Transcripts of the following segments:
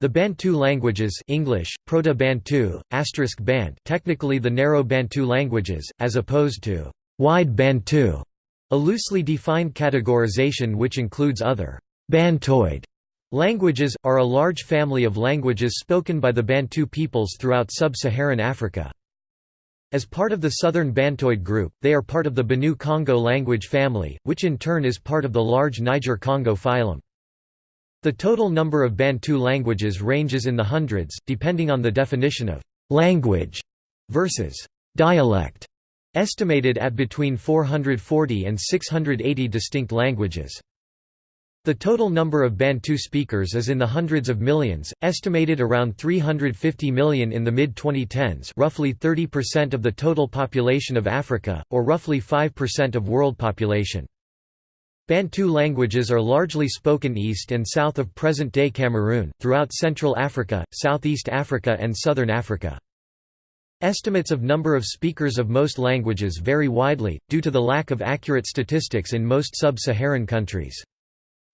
The Bantu languages English, Proto-Bantu, asterisk Bant technically the narrow Bantu languages, as opposed to wide Bantu, a loosely defined categorization which includes other Bantoid languages, are a large family of languages spoken by the Bantu peoples throughout sub-Saharan Africa. As part of the Southern Bantoid group, they are part of the Benue-Congo language family, which in turn is part of the large Niger-Congo phylum. The total number of Bantu languages ranges in the hundreds, depending on the definition of «language» versus «dialect», estimated at between 440 and 680 distinct languages. The total number of Bantu speakers is in the hundreds of millions, estimated around 350 million in the mid-2010s roughly 30% of the total population of Africa, or roughly 5% of world population. Bantu languages are largely spoken east and south of present-day Cameroon, throughout Central Africa, Southeast Africa and Southern Africa. Estimates of number of speakers of most languages vary widely, due to the lack of accurate statistics in most sub-Saharan countries.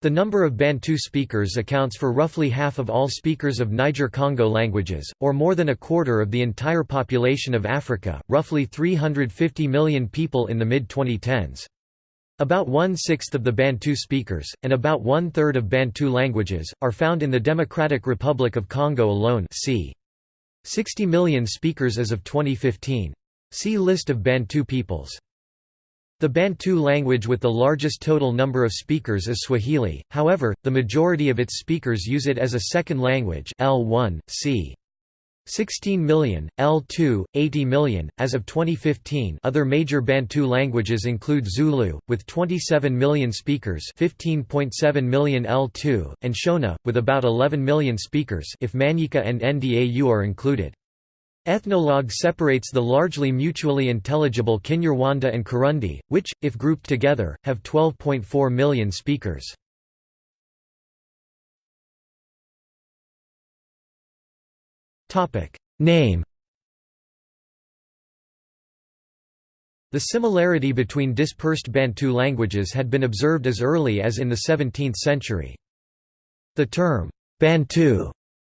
The number of Bantu speakers accounts for roughly half of all speakers of Niger-Congo languages, or more than a quarter of the entire population of Africa, roughly 350 million people in the mid-2010s. About one-sixth of the Bantu speakers, and about one-third of Bantu languages, are found in the Democratic Republic of Congo alone c. 60 million speakers as of 2015. See List of Bantu peoples. The Bantu language with the largest total number of speakers is Swahili, however, the majority of its speakers use it as a second language L1, c. 16 million, L2, 80 million. As of 2015, other major Bantu languages include Zulu, with 27 million speakers 15.7 million L2, and Shona, with about 11 million speakers if Manyika and Ndau are included. Ethnologue separates the largely mutually intelligible Kinyarwanda and Kirundi, which, if grouped together, have 12.4 million speakers. Name The similarity between dispersed Bantu languages had been observed as early as in the 17th century. The term, Bantu,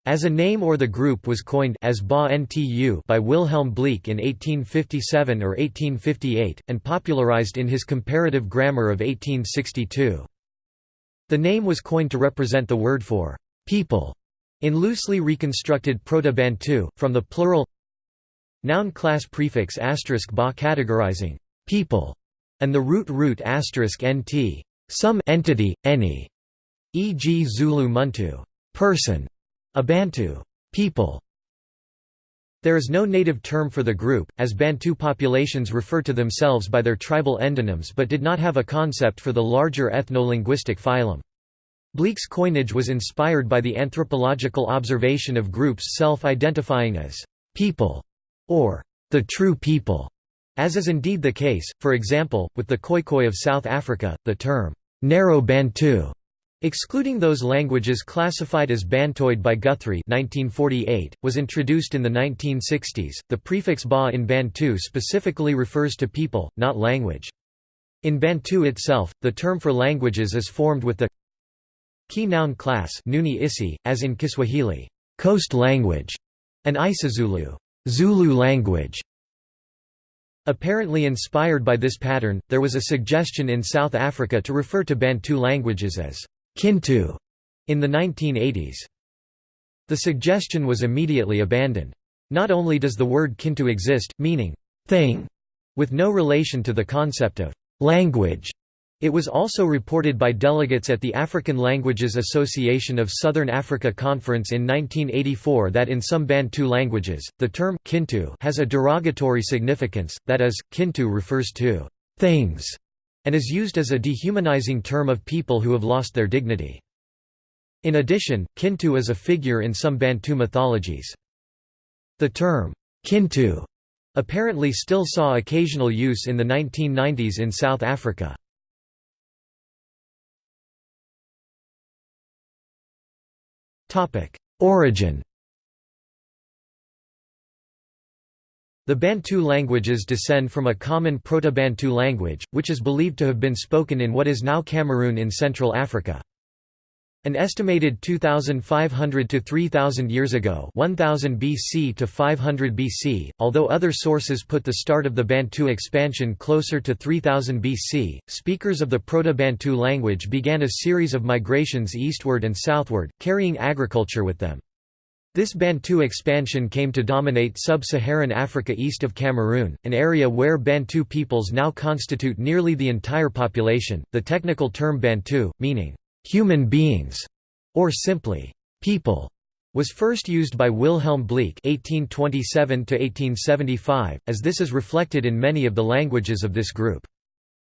as a name or the group was coined as ba -ntu by Wilhelm Bleek in 1857 or 1858, and popularized in his comparative grammar of 1862. The name was coined to represent the word for people in loosely reconstructed Proto-Bantu, from the plural noun class prefix asterisk ba categorizing people, and the root root asterisk nt some entity, any, e.g. Zulu muntu person, a Bantu people. There is no native term for the group, as Bantu populations refer to themselves by their tribal endonyms but did not have a concept for the larger ethno-linguistic phylum. Bleek's coinage was inspired by the anthropological observation of groups self-identifying as people or the true people, as is indeed the case, for example, with the Khoikhoi of South Africa, the term narrow Bantu Excluding those languages classified as Bantoid by Guthrie 1948, was introduced in the 1960s. The prefix ba in Bantu specifically refers to people, not language. In Bantu itself, the term for languages is formed with the Key noun class Nguni Isi, as in Kiswahili, coast language, and Isizulu, Zulu language. Apparently inspired by this pattern, there was a suggestion in South Africa to refer to Bantu languages as Kintu in the 1980s. The suggestion was immediately abandoned. Not only does the word Kintu exist, meaning thing, with no relation to the concept of language, it was also reported by delegates at the African Languages Association of Southern Africa Conference in 1984 that in some Bantu languages, the term Kintu has a derogatory significance, that is, Kintu refers to things, and is used as a dehumanizing term of people who have lost their dignity. In addition, Kintu is a figure in some Bantu mythologies. The term, Kintu, apparently still saw occasional use in the 1990s in South Africa. Origin The Bantu languages descend from a common Proto-Bantu language, which is believed to have been spoken in what is now Cameroon in Central Africa. An estimated 2,500 to 3,000 years ago 1000 BC to 500 BC, although other sources put the start of the Bantu expansion closer to 3000 BC, speakers of the Proto-Bantu language began a series of migrations eastward and southward, carrying agriculture with them. This Bantu expansion came to dominate sub-Saharan Africa east of Cameroon, an area where Bantu peoples now constitute nearly the entire population. The technical term Bantu, meaning human beings, or simply people, was first used by Wilhelm Bleek (1827–1875), as this is reflected in many of the languages of this group.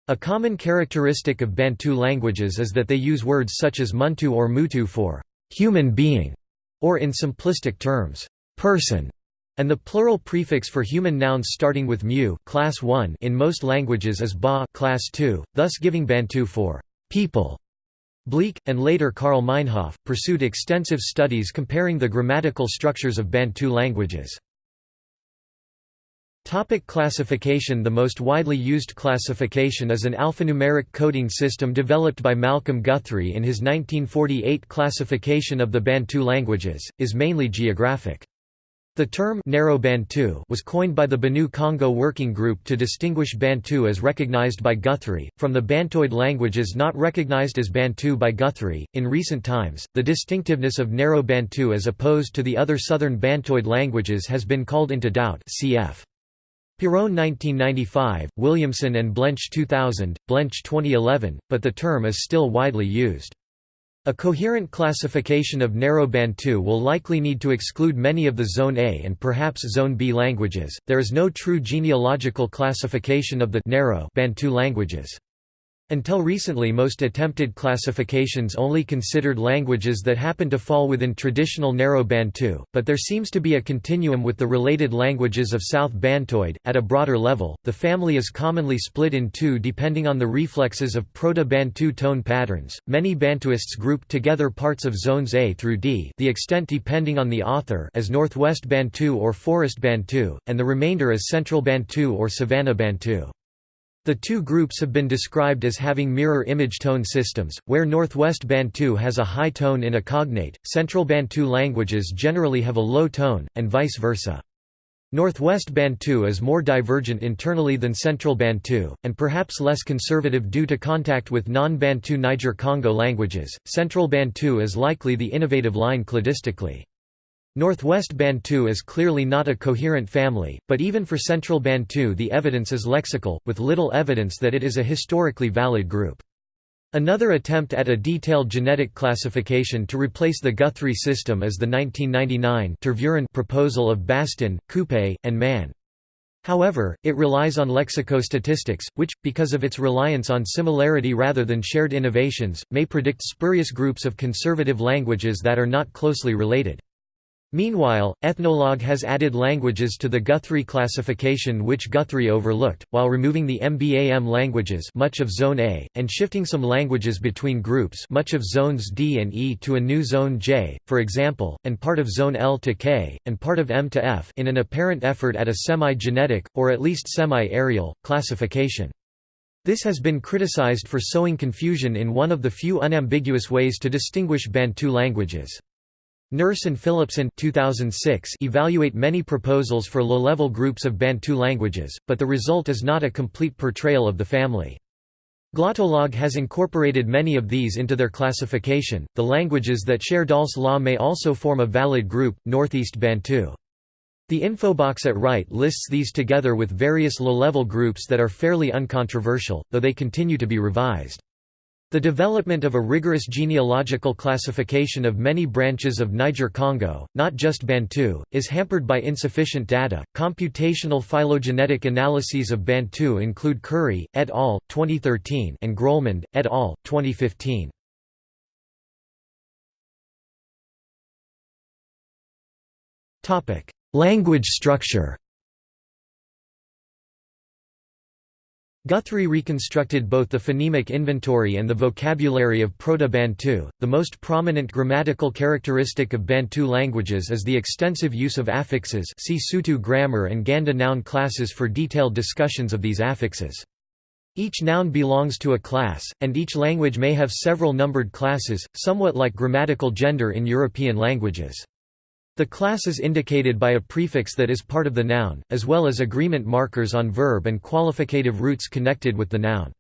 A common characteristic of Bantu languages is that they use words such as muntu or mutu for human being, or in simplistic terms, person, and the plural prefix for human nouns starting with mu class 1 in most languages is ba class 2, thus giving Bantu for people. Bleek, and later Karl Meinhof, pursued extensive studies comparing the grammatical structures of Bantu languages. Topic classification The most widely used classification is an alphanumeric coding system developed by Malcolm Guthrie in his 1948 classification of the Bantu languages, is mainly geographic. The term narrow Bantu was coined by the Benue Congo Working Group to distinguish Bantu as recognized by Guthrie, from the Bantoid languages not recognized as Bantu by Guthrie. In recent times, the distinctiveness of narrow Bantu as opposed to the other southern Bantoid languages has been called into doubt cf. Piron 1995, Williamson and Blench 2000, Blench 2011, but the term is still widely used. A coherent classification of narrow Bantu will likely need to exclude many of the Zone A and perhaps Zone B languages. There is no true genealogical classification of the narrow Bantu languages. Until recently most attempted classifications only considered languages that happen to fall within traditional narrow Bantu, but there seems to be a continuum with the related languages of South Bantoid. At a broader level, the family is commonly split in two depending on the reflexes of Proto-Bantu tone patterns. Many Bantuists group together parts of zones A through D, the extent depending on the author, as Northwest Bantu or Forest Bantu, and the remainder as Central Bantu or Savannah Bantu. The two groups have been described as having mirror image tone systems, where Northwest Bantu has a high tone in a cognate, Central Bantu languages generally have a low tone, and vice versa. Northwest Bantu is more divergent internally than Central Bantu, and perhaps less conservative due to contact with non-Bantu Niger-Congo languages. Central Bantu is likely the innovative line cladistically. Northwest Bantu is clearly not a coherent family, but even for Central Bantu the evidence is lexical, with little evidence that it is a historically valid group. Another attempt at a detailed genetic classification to replace the Guthrie system is the 1999 Tervuren proposal of Bastin, Coupez, and Mann. However, it relies on lexicostatistics, which, because of its reliance on similarity rather than shared innovations, may predict spurious groups of conservative languages that are not closely related. Meanwhile, Ethnologue has added languages to the Guthrie classification which Guthrie overlooked, while removing the MBAM languages much of Zone A, and shifting some languages between groups much of Zones D and E to a new Zone J, for example, and part of Zone L to K, and part of M to F in an apparent effort at a semi-genetic, or at least semi-areal, classification. This has been criticized for sowing confusion in one of the few unambiguous ways to distinguish Bantu languages. Nurse and Philippson 2006 evaluate many proposals for low-level groups of Bantu languages, but the result is not a complete portrayal of the family. Glottolog has incorporated many of these into their classification. The languages that share Dahl's law may also form a valid group, Northeast Bantu. The infobox at right lists these together with various low-level groups that are fairly uncontroversial, though they continue to be revised. The development of a rigorous genealogical classification of many branches of Niger-Congo, not just Bantu, is hampered by insufficient data. Computational phylogenetic analyses of Bantu include Currie et al. 2013 and Grollemund et al. 2015. Topic: Language structure. Guthrie reconstructed both the phonemic inventory and the vocabulary of Proto-Bantu. The most prominent grammatical characteristic of Bantu languages is the extensive use of affixes. See Sotho grammar and Ganda noun classes for detailed discussions of these affixes. Each noun belongs to a class, and each language may have several numbered classes, somewhat like grammatical gender in European languages. The class is indicated by a prefix that is part of the noun, as well as agreement markers on verb and qualificative roots connected with the noun.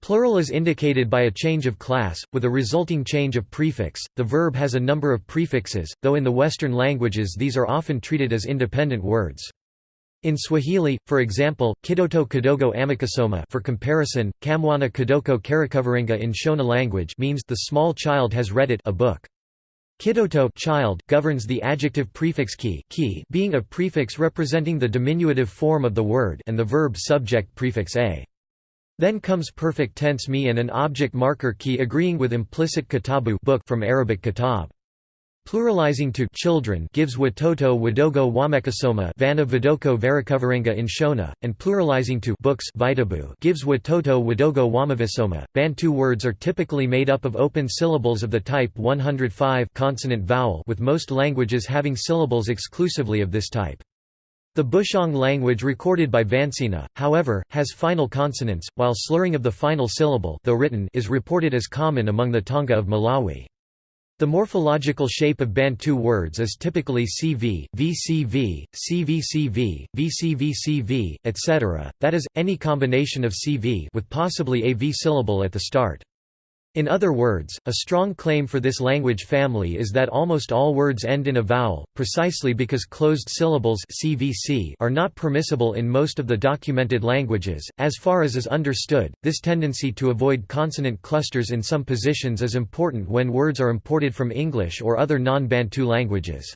Plural is indicated by a change of class, with a resulting change of prefix. The verb has a number of prefixes, though in the Western languages these are often treated as independent words. In Swahili, for example, kidoto kidogo amekisoma for comparison, kamwana kidoko karakaverenga in Shona language means the small child has read it a book. Kidoto child governs the adjective prefix ki, ki being a prefix representing the diminutive form of the word and the verb subject prefix a. Then comes perfect tense me and an object marker ki agreeing with implicit kitabu book from Arabic kitab. Pluralizing to children gives watoto wadogo wamekasoma vana vidoko varakaverenga in Shona, and pluralizing to books vitabu gives watoto wadogo wamavisoma. Bantu words are typically made up of open syllables of the type 105 consonant vowel with most languages having syllables exclusively of this type. The Bushong language recorded by Vansina, however, has final consonants, while slurring of the final syllable though written is reported as common among the Tonga of Malawi. The morphological shape of Bantu words is typically CV, VCV, CVCV, VCVCV, etc., that is, any combination of CV with possibly a V syllable at the start. In other words, a strong claim for this language family is that almost all words end in a vowel, precisely because closed syllables CVC are not permissible in most of the documented languages. As far as is understood, this tendency to avoid consonant clusters in some positions is important when words are imported from English or other non-Bantu languages.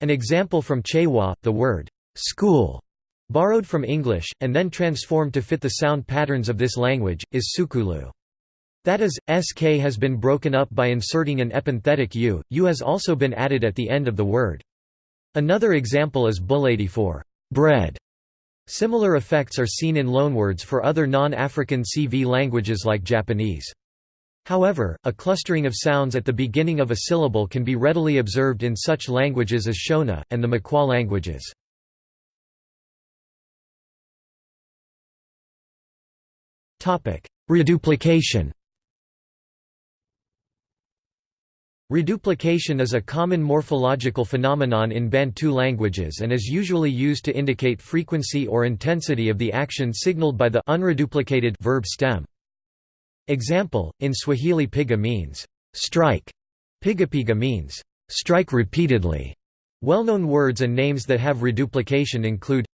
An example from Chewa, the word school, borrowed from English, and then transformed to fit the sound patterns of this language, is sukulu. That is, sk has been broken up by inserting an epenthetic u, u has also been added at the end of the word. Another example is buladi for bread. Similar effects are seen in loanwords for other non-African CV languages like Japanese. However, a clustering of sounds at the beginning of a syllable can be readily observed in such languages as Shona, and the Makhuwa languages. Reduplication Reduplication is a common morphological phenomenon in Bantu languages and is usually used to indicate frequency or intensity of the action signaled by the unreduplicated verb stem. Example, in Swahili piga means, strike. Pigapiga means, strike repeatedly. Well-known words and names that have reduplication include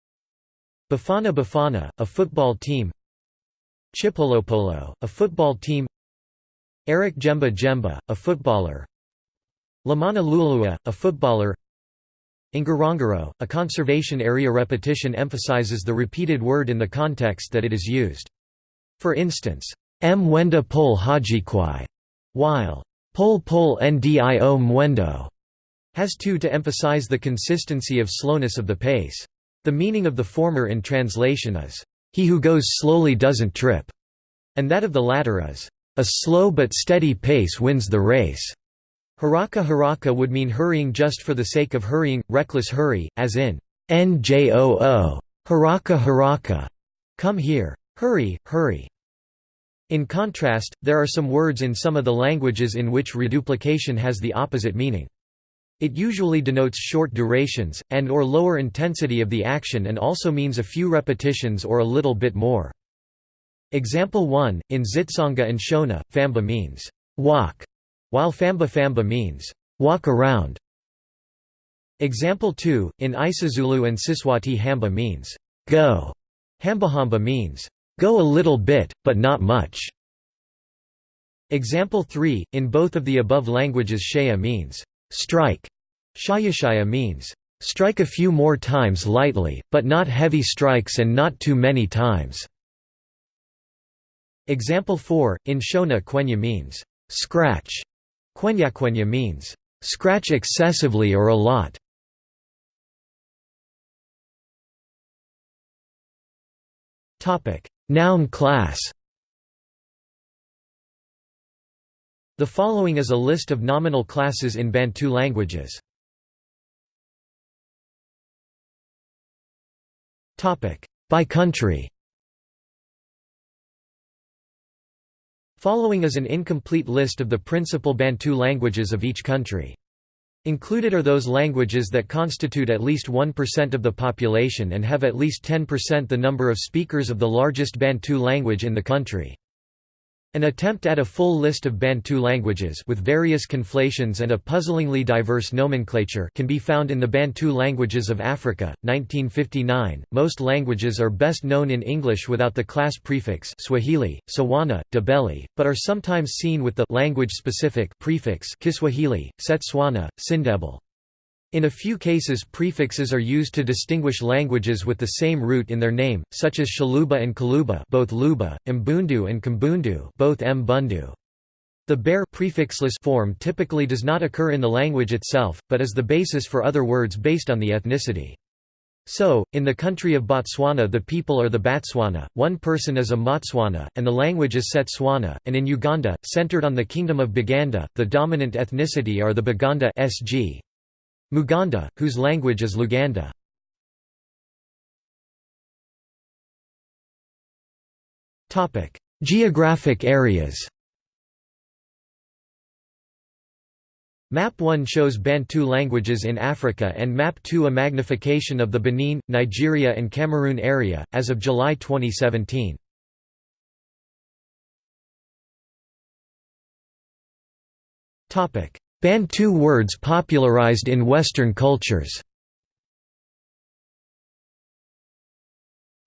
Bafana Bafana, a football team Chipolopolo, a football team Eric Djemba Djemba, a footballer Lomana LuaLua, a footballer Ngorongoro, a conservation area repetition emphasizes the repeated word in the context that it is used. For instance, M wenda pol hajikwai, while pol pol ndio mwendo has two to emphasize the consistency of slowness of the pace. The meaning of the former in translation is, he who goes slowly doesn't trip, and that of the latter is, a slow but steady pace wins the race. Haraka haraka would mean hurrying just for the sake of hurrying, reckless hurry, as in njoo, haraka haraka, come here, hurry, hurry. In contrast, there are some words in some of the languages in which reduplication has the opposite meaning. It usually denotes short durations, and or lower intensity of the action and also means a few repetitions or a little bit more. Example 1, in Xitsonga and Shona, famba means, walk, while famba famba means, walk around. Example 2, in Isizulu and Siswati hamba means, go. Hambahamba means, go a little bit, but not much. Example 3, in both of the above languages shaya means, strike. Shayashaya means, strike a few more times lightly, but not heavy strikes and not too many times. Example 4, in Shona quenya means, scratch. Quenya means, "...scratch excessively or a lot". Noun class The following is a list of nominal classes in Bantu languages. By country Following is an incomplete list of the principal Bantu languages of each country. Included are those languages that constitute at least 1% of the population and have at least 10% the number of speakers of the largest Bantu language in the country. An attempt at a full list of Bantu languages with various conflations and a puzzlingly diverse nomenclature can be found in the Bantu Languages of Africa, 1959. Most languages are best known in English without the class prefix Swahili, Tswana, Ndebele, but are sometimes seen with the language-specific prefix Kiswahili, Setswana, Sindebele. In a few cases prefixes are used to distinguish languages with the same root in their name, such as Tshiluba and Kiluba both Luba, Mbundu and Kimbundu both Mbundu. The bare prefixless form typically does not occur in the language itself, but is the basis for other words based on the ethnicity. So, in the country of Botswana the people are the Batswana, one person is a Motswana, and the language is Setswana, and in Uganda, centered on the Kingdom of Buganda, the dominant ethnicity are the Baganda SG. Muganda, whose language is Luganda. Geographic areas Map 1 shows Bantu languages in Africa and Map 2 a magnification of the Benin, Nigeria and Cameroon area, as of July 2017. Bantu words popularized in Western cultures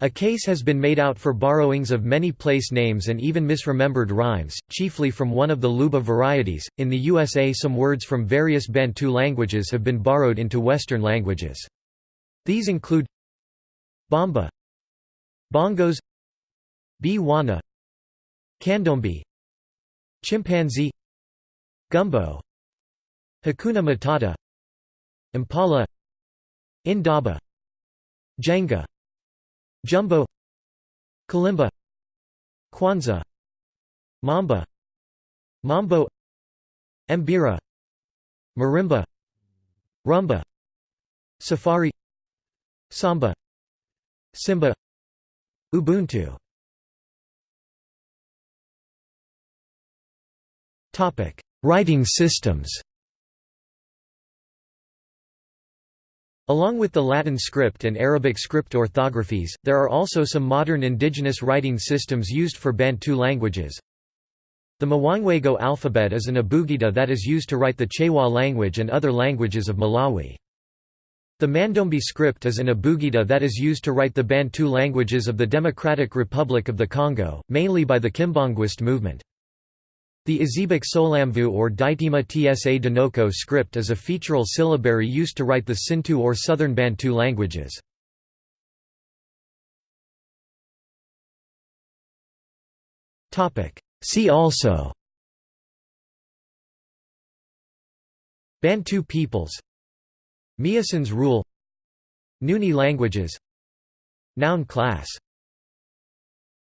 A case has been made out for borrowings of many place names and even misremembered rhymes, chiefly from one of the Luba varieties. In the USA, some words from various Bantu languages have been borrowed into Western languages. These include Bamba, Bongos, Bwana, Candombe, Chimpanzee, Gumbo, Hakuna Matata Impala Indaba Jenga Jumbo Kalimba Kwanzaa Mamba Mambo Mbira Marimba Rumba Safari Samba Simba Ubuntu. Writing systems Along with the Latin script and Arabic script orthographies, there are also some modern indigenous writing systems used for Bantu languages. The Mwangwego alphabet is an abugida that is used to write the Chewa language and other languages of Malawi. The Mandombe script is an abugida that is used to write the Bantu languages of the Democratic Republic of the Congo, mainly by the Kimbanguist movement. The Isibheqe Sohlamvu or Ditema Tsa Dinoko script is a featural syllabary used to write the Sintu or Southern Bantu languages. See also Bantu peoples Miasan's rule Nguni languages Noun class